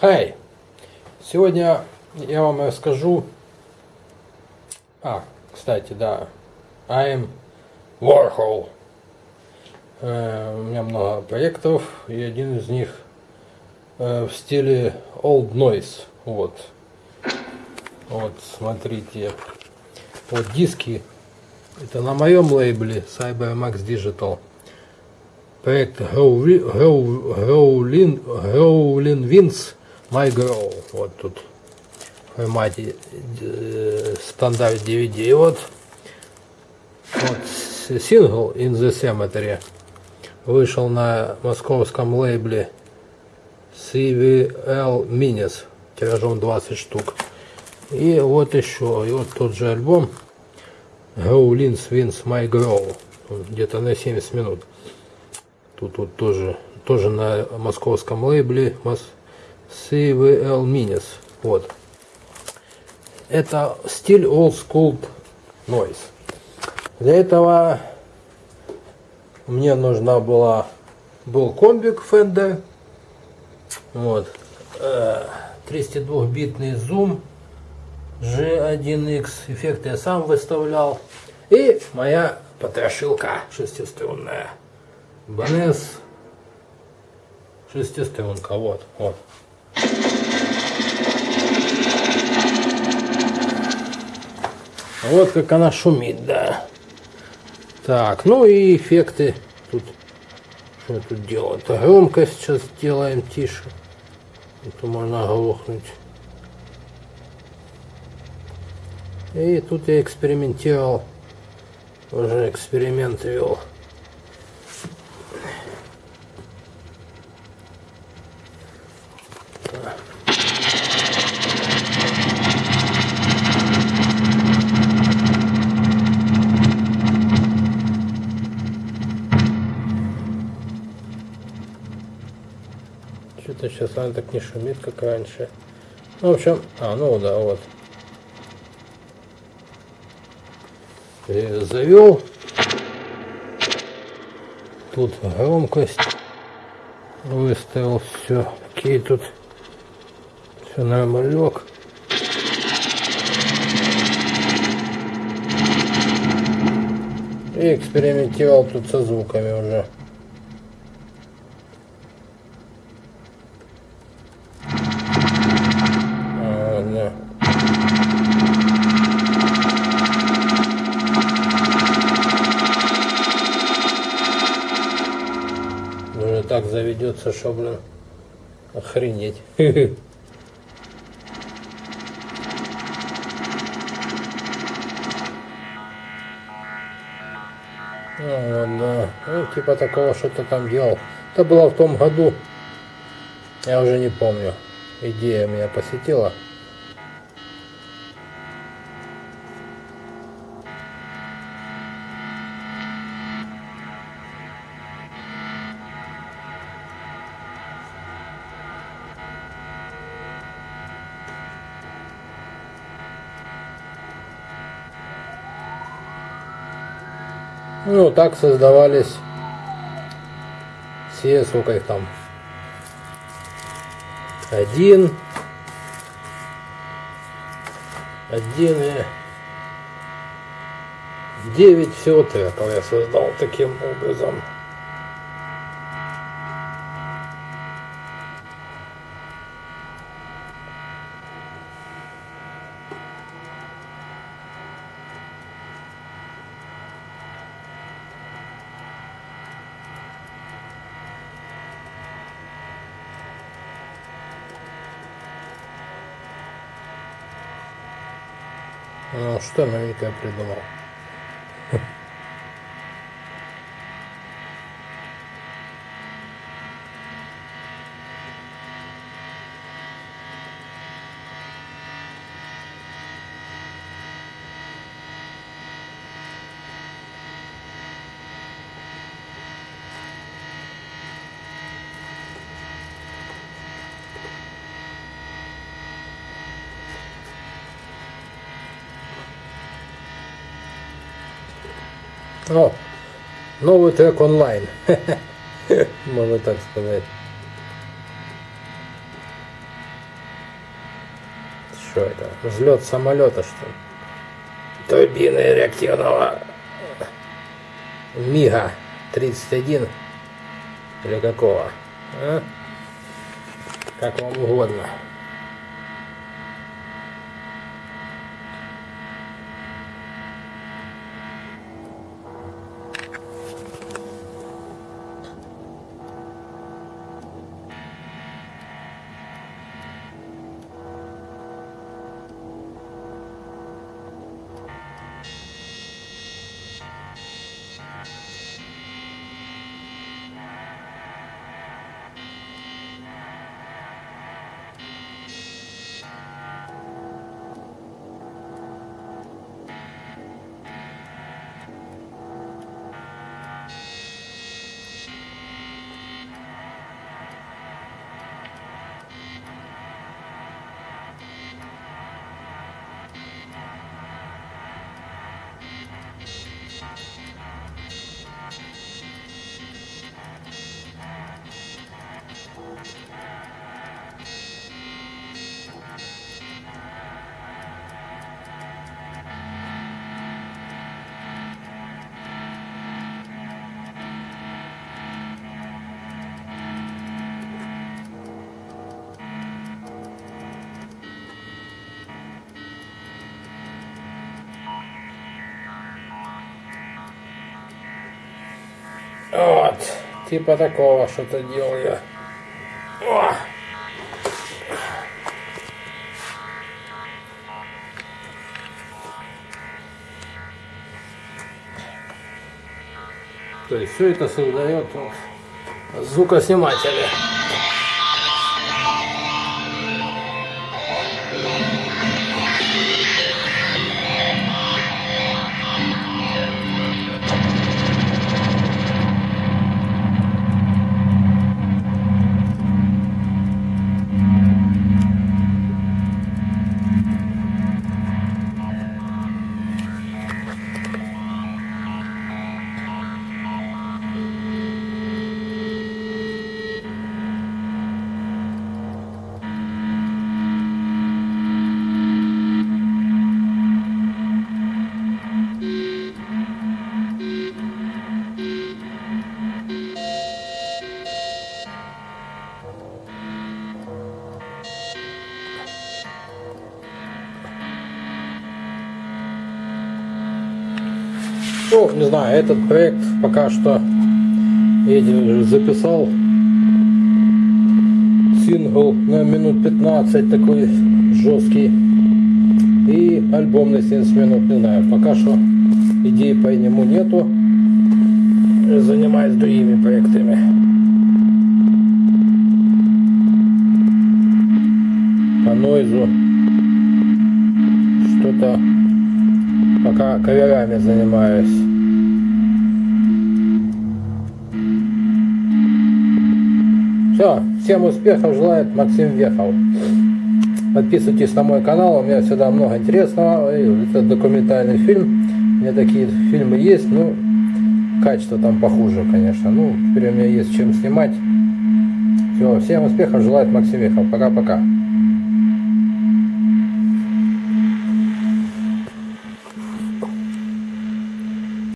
Хей! Сегодня я вам расскажу... А, кстати, да. I'm Warhol. Э, у меня много проектов, и один из них э, в стиле Old Noise. Вот. Вот, смотрите. Вот диски. Это на моем лейбле CyberMax Digital. Проект Growlin Wins My Grow. Вот тут в формате э, стандарт DVD. Вот, вот сингл In the Cemetery вышел на московском лейбле CVL Minis тиражом 20 штук. И вот еще, и вот тот же альбом Growlins Wins My Grow, где-то на 70 минут. Тут вот тоже, тоже на московском лейбле CVL Minis. Вот. Это стиль Old School Noise. Для этого мне нужна была был комбик Fender. Вот. 32-битный зум G1X. Эффекты я сам выставлял. И моя потрошилка шестиструнная. Банес шестиструнка. Вот, вот. Вот как она шумит, да. Так, ну и эффекты. Тут что тут делать? Громкость сейчас делаем тише. Это можно оглохнуть. И тут я экспериментировал. Уже эксперимент вел. Что-то сейчас она так не шумит, как раньше. Ну, в общем, а, ну да, вот. Завел. Тут громкость выставил все. Какие тут все нормалек. И экспериментировал тут со звуками уже. Заведется, что, блин, охренеть. А, да. Ну, типа такого что-то там делал. Это было в том году. Я уже не помню. Идея меня посетила. Ну, так создавались все, сколько их там, один, один и девять всего треков я создал таким образом. Что новенькое придумал? О, новый трек онлайн. Можно так сказать. что это? Взлет самолета, что ли? Турбины реактивного МиГа-31 или какого? А? Как вам угодно. Вот, типа такого что-то делаю. О! То есть все это создает звукосниматели. Ну, не знаю, этот проект пока что я записал. Сингл на минут 15 такой жесткий. И альбом на 70 минут, не знаю, пока что идеи по нему нету, занимаюсь другими проектами. По нойзу. Что-то пока коверами занимаюсь. Все, всем успехов желает Максим Вехов. Подписывайтесь на мой канал, у меня всегда много интересного. Это документальный фильм. У меня такие фильмы есть, ну, качество там похуже, конечно. Ну, теперь у меня есть чем снимать. Все, всем успехов желает Максим Вехов. Пока-пока.